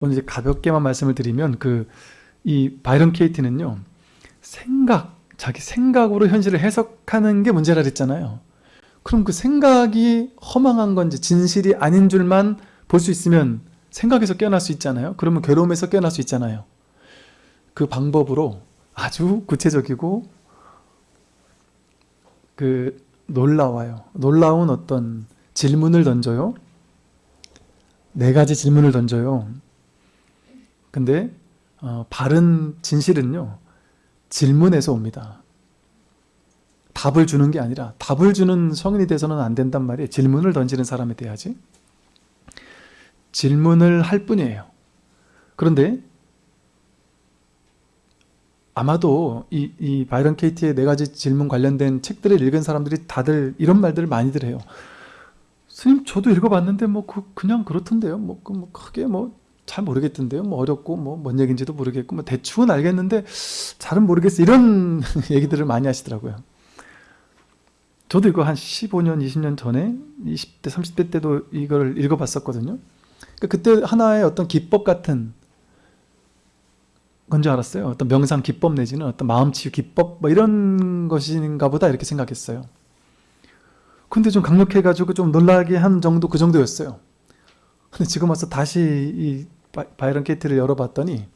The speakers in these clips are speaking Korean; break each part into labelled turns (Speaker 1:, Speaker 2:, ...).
Speaker 1: 오늘 이제 가볍게만 말씀을 드리면 그 이 바이런 케이티는요 생각 자기 생각으로 현실을 해석하는 게 문제라 그랬잖아요. 그럼 그 생각이 허망한 건지 진실이 아닌 줄만 볼 수 있으면 생각에서 깨어날 수 있잖아요. 그러면 괴로움에서 깨어날 수 있잖아요. 그 방법으로 아주 구체적이고 그 놀라워요. 놀라운 어떤 질문을 던져요. 네 가지 질문을 던져요. 근데 어, 바른 진실은요. 질문에서 옵니다. 답을 주는 게 아니라 답을 주는 성인이 돼서는 안 된단 말이에요. 질문을 던지는 사람이 돼야지. 질문을 할 뿐이에요. 그런데 아마도 이, 이 바이런 케이티의 네 가지 질문 관련된 책들을 읽은 사람들이 다들 이런 말들을 많이들 해요. 스님 저도 읽어봤는데 뭐 그, 그냥 그렇던데요. 뭐, 그 뭐 크게 뭐 잘 모르겠던데요. 뭐 어렵고 뭐 뭔 얘기인지도 모르겠고 뭐 대충은 알겠는데 잘은 모르겠어. 이런 얘기들을 많이 하시더라고요. 저도 이거 한 15년, 20년 전에 20대, 30대 때도 이걸 읽어봤었거든요. 그러니까 그때 하나의 어떤 기법 같은 건지 알았어요. 어떤 명상 기법 내지는 어떤 마음치유 기법 뭐 이런 것인가 보다 이렇게 생각했어요. 근데 좀 강력해가지고 좀 놀라게 한 정도 그 정도였어요. 근데 지금 와서 다시 이 바이런 케이트를 열어봤더니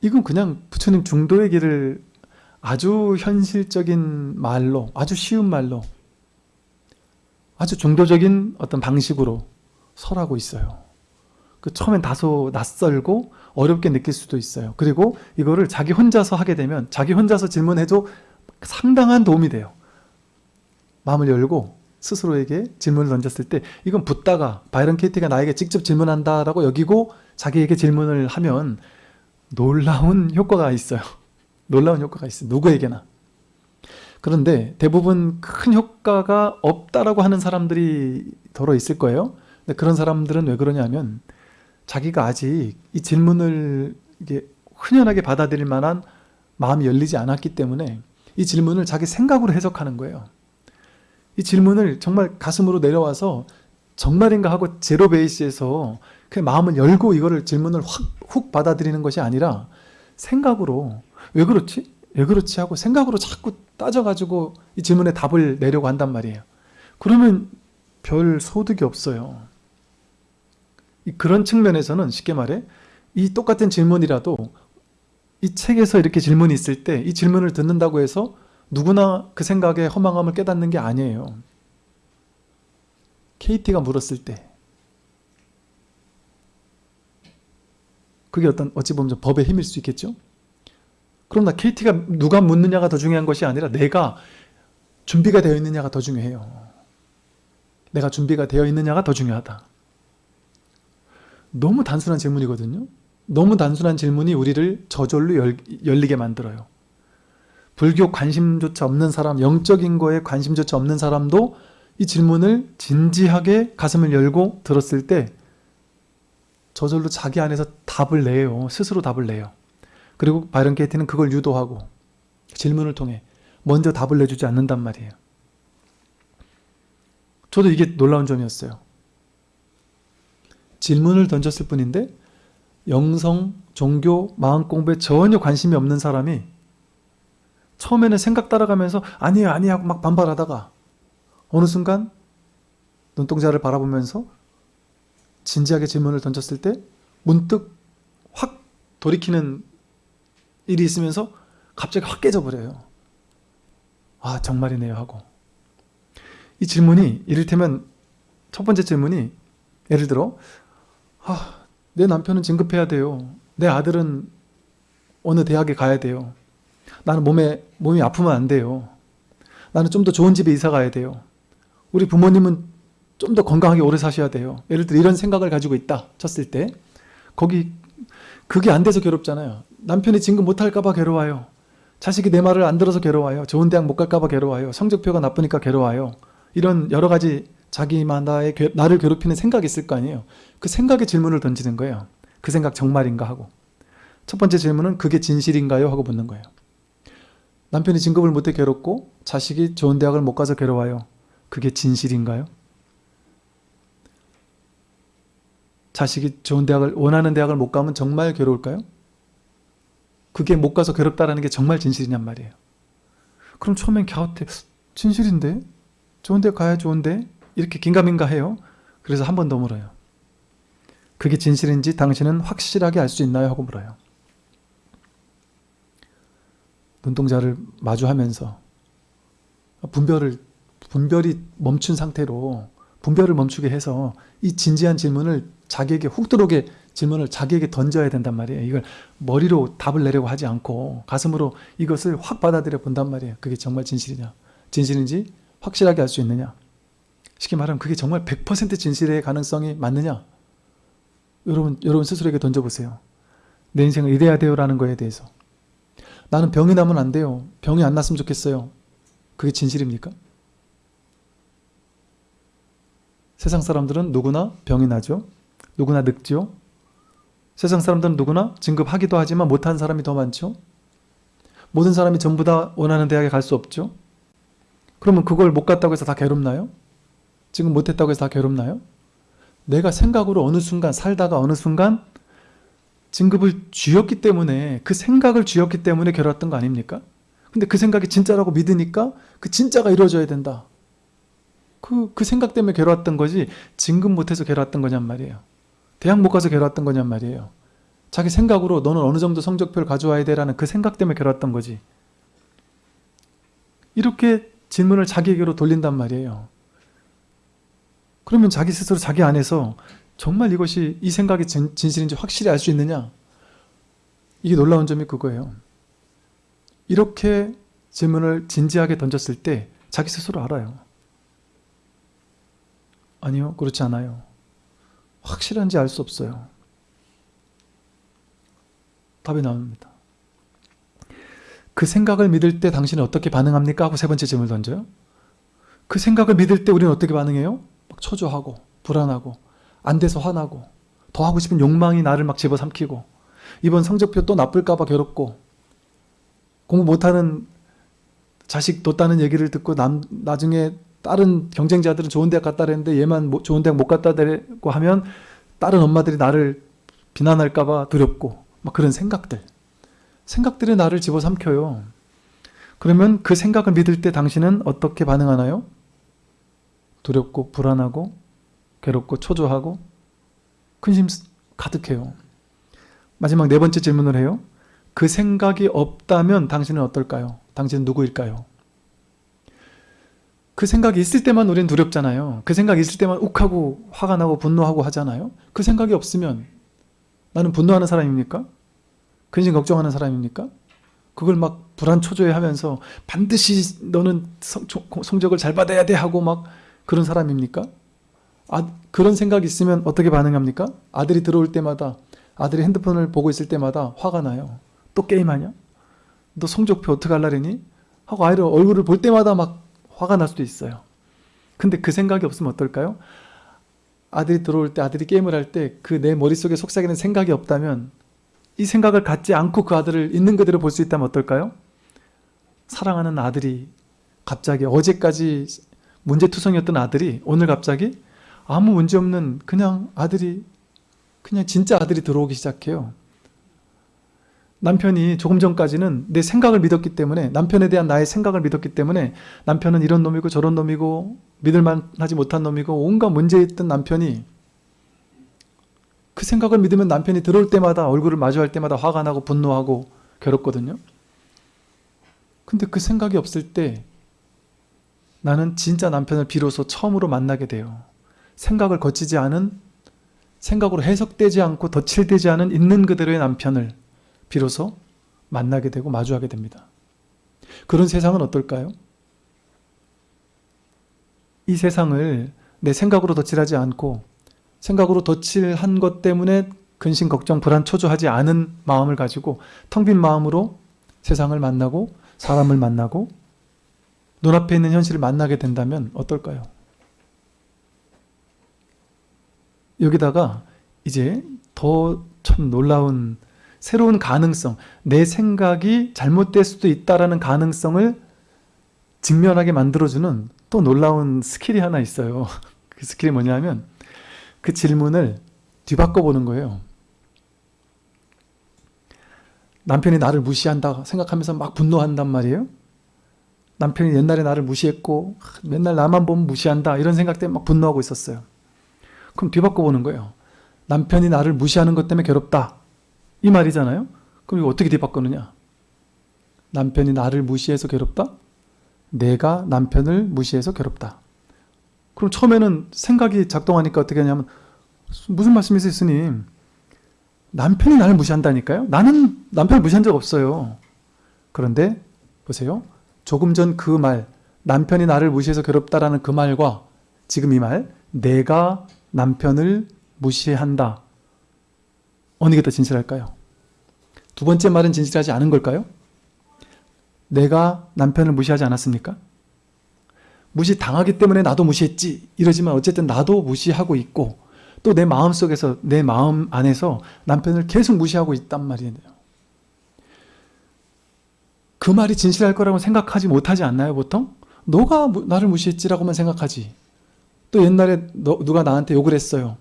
Speaker 1: 이건 그냥 부처님 중도의 길을 아주 현실적인 말로 아주 쉬운 말로 아주 중도적인 어떤 방식으로 설하고 있어요. 그 처음엔 다소 낯설고 어렵게 느낄 수도 있어요. 그리고 이거를 자기 혼자서 하게 되면 자기 혼자서 질문해도 상당한 도움이 돼요. 마음을 열고 스스로에게 질문을 던졌을 때 이건 붓다가 바이런 케이티가 나에게 직접 질문한다라고 여기고 자기에게 질문을 하면 놀라운 효과가 있어요. 놀라운 효과가 있어요. 누구에게나. 그런데 대부분 큰 효과가 없다라고 하는 사람들이 더러 있을 거예요. 근데 그런 사람들은 왜 그러냐면 자기가 아직 이 질문을 이게 흔연하게 받아들일 만한 마음이 열리지 않았기 때문에 이 질문을 자기 생각으로 해석하는 거예요. 이 질문을 정말 가슴으로 내려와서 정말인가 하고 제로 베이스에서 그 마음을 열고 이거를 질문을 확 훅 받아들이는 것이 아니라 생각으로 왜 그렇지? 왜 그렇지? 하고 생각으로 자꾸 따져가지고 이 질문에 답을 내려고 한단 말이에요. 그러면 별 소득이 없어요. 그런 측면에서는 쉽게 말해 이 똑같은 질문이라도 이 책에서 이렇게 질문이 있을 때 이 질문을 듣는다고 해서 누구나 그 생각에 허망함을 깨닫는 게 아니에요. KT가 물었을 때 그게 어떤 어찌 보면 법의 힘일 수 있겠죠? 그러나 KT가 누가 묻느냐가 더 중요한 것이 아니라 내가 준비가 되어 있느냐가 더 중요해요. 내가 준비가 되어 있느냐가 더 중요하다. 너무 단순한 질문이거든요. 너무 단순한 질문이 우리를 저절로 열, 열리게 만들어요. 불교 관심조차 없는 사람, 영적인 거에 관심조차 없는 사람도 이 질문을 진지하게 가슴을 열고 들었을 때 저절로 자기 안에서 답을 내요. 스스로 답을 내요. 그리고 바이런 게이트는 그걸 유도하고 질문을 통해 먼저 답을 내주지 않는단 말이에요. 저도 이게 놀라운 점이었어요. 질문을 던졌을 뿐인데 영성, 종교, 마음 공부에 전혀 관심이 없는 사람이 처음에는 생각 따라가면서 아니에요 아니에요 막 반발하다가 어느 순간 눈동자를 바라보면서 진지하게 질문을 던졌을 때 문득 확 돌이키는 일이 있으면서 갑자기 확 깨져버려요. 아 정말이네요 하고 이 질문이 이를테면 첫 번째 질문이 예를 들어 아, 내 남편은 진급해야 돼요. 내 아들은 어느 대학에 가야 돼요. 나는 몸에, 몸이 아프면 안 돼요. 나는 좀 더 좋은 집에 이사 가야 돼요. 우리 부모님은 좀 더 건강하게 오래 사셔야 돼요. 예를 들어 이런 생각을 가지고 있다 쳤을 때 거기 그게 안 돼서 괴롭잖아요. 남편이 진급 못할까 봐 괴로워요. 자식이 내 말을 안 들어서 괴로워요. 좋은 대학 못 갈까 봐 괴로워요. 성적표가 나쁘니까 괴로워요. 이런 여러 가지 자기만 나의 나를 괴롭히는 생각이 있을 거 아니에요. 그 생각에 질문을 던지는 거예요. 그 생각 정말인가 하고. 첫 번째 질문은 그게 진실인가요? 하고 묻는 거예요. 남편이 진급을 못해 괴롭고 자식이 좋은 대학을 못 가서 괴로워요. 그게 진실인가요? 자식이 좋은 대학을 원하는 대학을 못 가면 정말 괴로울까요? 그게 못 가서 괴롭다라는 게 정말 진실이냔 말이에요. 그럼 처음엔 갸웃해. 진실인데? 좋은 데 가야 좋은데? 이렇게 긴가민가 해요. 그래서 한 번 더 물어요. 그게 진실인지 당신은 확실하게 알 수 있나요? 하고 물어요. 눈동자를 마주하면서 분별을 분별이 멈춘 상태로 분별을 멈추게 해서 이 진지한 질문을 자기에게 훅 들어오게 질문을 자기에게 던져야 된단 말이에요. 이걸 머리로 답을 내려고 하지 않고 가슴으로 이것을 확 받아들여 본단 말이에요. 그게 정말 진실이냐? 진실인지 확실하게 알 수 있느냐? 쉽게 말하면 그게 정말 100% 진실의 가능성이 맞느냐? 여러분, 여러분 스스로에게 던져보세요. 내 인생을 이래야 돼요라는 거에 대해서. 나는 병이 나면 안 돼요. 병이 안 났으면 좋겠어요. 그게 진실입니까? 세상 사람들은 누구나 병이 나죠. 누구나 늙죠. 세상 사람들은 누구나 진급하기도 하지만 못한 사람이 더 많죠. 모든 사람이 전부 다 원하는 대학에 갈 수 없죠. 그러면 그걸 못 갔다고 해서 다 괴롭나요? 지금 못했다고 해서 다 괴롭나요? 내가 생각으로 어느 순간 살다가 어느 순간 진급을 쥐었기 때문에 그 생각을 쥐었기 때문에 괴로웠던 거 아닙니까? 근데 그 생각이 진짜라고 믿으니까 그 진짜가 이루어져야 된다. 그, 그 생각 때문에 괴로웠던 거지 진급 못해서 괴로웠던 거냔 말이에요. 대학 못 가서 괴로웠던 거냔 말이에요. 자기 생각으로 너는 어느 정도 성적표를 가져와야 돼라는 그 생각 때문에 괴로웠던 거지. 이렇게 질문을 자기에게로 돌린단 말이에요. 그러면 자기 스스로 자기 안에서 정말 이것이 이 생각이 진, 진실인지 확실히 알 수 있느냐? 이게 놀라운 점이 그거예요. 이렇게 질문을 진지하게 던졌을 때 자기 스스로 알아요. 아니요, 그렇지 않아요. 확실한지 알 수 없어요. 답이 나옵니다. 그 생각을 믿을 때 당신은 어떻게 반응합니까? 하고 세 번째 질문을 던져요. 그 생각을 믿을 때 우리는 어떻게 반응해요? 막 초조하고 불안하고 안 돼서 화나고 더 하고 싶은 욕망이 나를 막 집어삼키고 이번 성적표 또 나쁠까봐 괴롭고 공부 못하는 자식 뒀다는 얘기를 듣고 남, 나중에 다른 경쟁자들은 좋은 대학 갔다 그랬는데 얘만 좋은 대학 못 갔다 고 하면 다른 엄마들이 나를 비난할까봐 두렵고 막 그런 생각들 생각들이 나를 집어삼켜요 그러면 그 생각을 믿을 때 당신은 어떻게 반응하나요? 두렵고 불안하고 괴롭고 초조하고 근심 가득해요 마지막 네 번째 질문을 해요 그 생각이 없다면 당신은 어떨까요? 당신은 누구일까요? 그 생각이 있을 때만 우리는 두렵잖아요. 그 생각이 있을 때만 욱하고 화가 나고 분노하고 하잖아요. 그 생각이 없으면 나는 분노하는 사람입니까? 근심 걱정하는 사람입니까? 그걸 막 불안 초조해 하면서 반드시 너는 성, 성적을 잘 받아야 돼 하고 막 그런 사람입니까? 아, 그런 생각이 있으면 어떻게 반응합니까? 아들이 들어올 때마다 아들이 핸드폰을 보고 있을 때마다 화가 나요. 또 게임하냐? 너 성적표 어떻게 할라래니? 하고 아이를 얼굴을 볼 때마다 막 화가 날 수도 있어요. 근데 그 생각이 없으면 어떨까요? 아들이 들어올 때 아들이 게임을 할 때 그 내 머릿속에 속삭이는 생각이 없다면 이 생각을 갖지 않고 그 아들을 있는 그대로 볼 수 있다면 어떨까요? 사랑하는 아들이 갑자기 어제까지 문제투성이었던 아들이 오늘 갑자기 아무 문제 없는 그냥 아들이 그냥 진짜 아들이 들어오기 시작해요. 남편이 조금 전까지는 내 생각을 믿었기 때문에 남편에 대한 나의 생각을 믿었기 때문에 남편은 이런 놈이고 저런 놈이고 믿을만하지 못한 놈이고 온갖 문제 있던 남편이 그 생각을 믿으면 남편이 들어올 때마다 얼굴을 마주할 때마다 화가 나고 분노하고 괴롭거든요. 근데 그 생각이 없을 때 나는 진짜 남편을 비로소 처음으로 만나게 돼요. 생각을 거치지 않은 생각으로 해석되지 않고 덧칠되지 않은 있는 그대로의 남편을 비로소 만나게 되고 마주하게 됩니다. 그런 세상은 어떨까요? 이 세상을 내 생각으로 덧칠하지 않고 생각으로 덧칠한 것 때문에 근심, 걱정, 불안, 초조하지 않은 마음을 가지고 텅 빈 마음으로 세상을 만나고 사람을 만나고 눈앞에 있는 현실을 만나게 된다면 어떨까요? 여기다가 이제 더 참 놀라운 새로운 가능성, 내 생각이 잘못될 수도 있다라는 가능성을 직면하게 만들어주는 또 놀라운 skill이 하나 있어요. 그 skill이 뭐냐면 그 질문을 뒤바꿔 보는 거예요. 남편이 나를 무시한다 생각하면서 막 분노한단 말이에요. 남편이 옛날에 나를 무시했고 하, 맨날 나만 보면 무시한다 이런 생각 때문에 막 분노하고 있었어요. 그럼 뒤바꿔 보는 거예요. 남편이 나를 무시하는 것 때문에 괴롭다. 이 말이잖아요. 그럼 이거 어떻게 뒤바꾸느냐? 남편이 나를 무시해서 괴롭다? 내가 남편을 무시해서 괴롭다. 그럼 처음에는 생각이 작동하니까 어떻게 하냐면 무슨 말씀이세요 스님? 남편이 나를 무시한다니까요? 나는 남편을 무시한 적 없어요. 그런데 보세요. 조금 전 그 말, 남편이 나를 무시해서 괴롭다라는 그 말과 지금 이 말, 내가 남편을 무시한다. 어느 게 더 진실할까요? 두 번째 말은 진실하지 않은 걸까요? 내가 남편을 무시하지 않았습니까? 무시 당하기 때문에 나도 무시했지 이러지만 어쨌든 나도 무시하고 있고 또 내 마음속에서 내 마음 안에서 남편을 계속 무시하고 있단 말이에요. 그 말이 진실할 거라고 생각하지 못하지 않나요 보통? 너가 무- 나를 무시했지라고만 생각하지 또 옛날에 너, 누가 나한테 욕을 했어요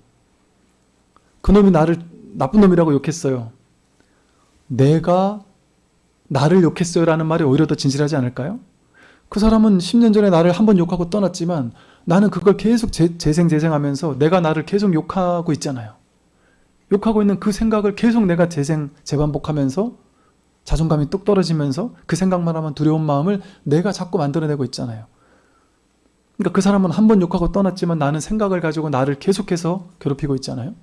Speaker 1: 그놈이 나를 나쁜 놈이라고 욕했어요 내가 나를 욕했어요 라는 말이 오히려 더 진실하지 않을까요? 그 사람은 10년 전에 나를 한 번 욕하고 떠났지만 나는 그걸 계속 재, 재생 재생하면서 내가 나를 계속 욕하고 있잖아요. 욕하고 있는 그 생각을 계속 내가 재생, 재반복하면서 자존감이 뚝 떨어지면서 그 생각만 하면 두려운 마음을 내가 자꾸 만들어내고 있잖아요. 그러니까 그 사람은 한 번 욕하고 떠났지만 나는 생각을 가지고 나를 계속해서 괴롭히고 있잖아요.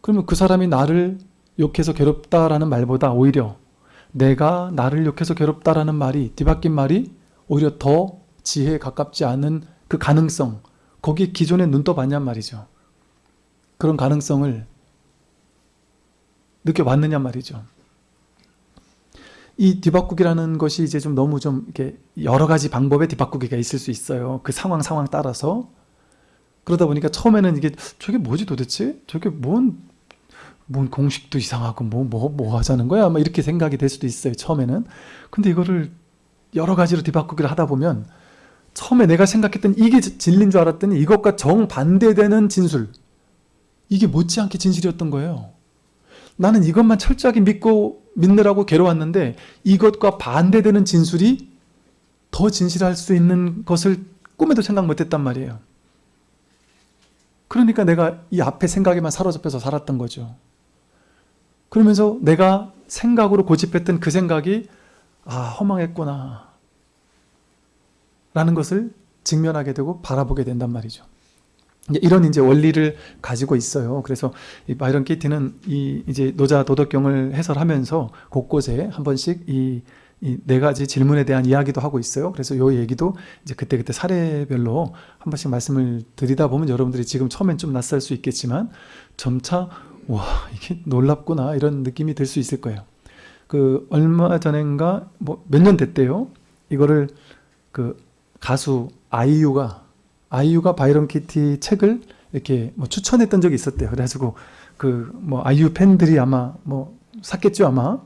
Speaker 1: 그러면 그 사람이 나를 욕해서 괴롭다라는 말보다 오히려 내가 나를 욕해서 괴롭다라는 말이 뒤바뀐 말이 오히려 더 지혜에 가깝지 않은 그 가능성 거기 기존에 눈 떠봤냔 말이죠. 그런 가능성을 느껴봤느냐 말이죠. 이 뒤바꾸기라는 것이 이제 좀 너무 좀 이렇게 여러 가지 방법의 뒤바꾸기가 있을 수 있어요. 그 상황 상황 따라서 그러다 보니까 처음에는 이게 저게 뭐지 도대체? 저게 뭔, 뭔 공식도 이상하고 뭐 뭐 뭐 하자는 거야? 막 이렇게 생각이 될 수도 있어요. 처음에는. 근데 이거를 여러 가지로 뒤바꾸기를 하다 보면 처음에 내가 생각했던 이게 진리인 줄 알았더니 이것과 정반대되는 진술 이게 못지않게 진실이었던 거예요. 나는 이것만 철저하게 믿고 믿느라고 괴로웠는데 이것과 반대되는 진술이 더 진실할 수 있는 것을 꿈에도 생각 못했단 말이에요. 그러니까 내가 이 앞에 생각에만 사로잡혀서 살았던 거죠. 그러면서 내가 생각으로 고집했던 그 생각이 아 허망했구나 라는 것을 직면하게 되고 바라보게 된단 말이죠. 이런 이제 원리를 가지고 있어요. 그래서 이 바이런 키티는 이 이제 노자 도덕경을 해설하면서 곳곳에 한 번씩 이 이네 가지 질문에 대한 이야기도 하고 있어요. 그래서 요 얘기도 이제 그때그때 사례별로 한 번씩 말씀을 드리다 보면 여러분들이 지금 처음엔 좀 낯설 수 있겠지만 점차 와 이게 놀랍구나 이런 느낌이 들 수 있을 거예요. 그 얼마 전인가 뭐 몇 년 됐대요. 이거를 그 가수 아이유가 아이유가 바이런 키티 책을 이렇게 뭐 추천했던 적이 있었대요. 그래가지고 그 뭐 아이유 팬들이 아마 뭐 샀겠죠 아마.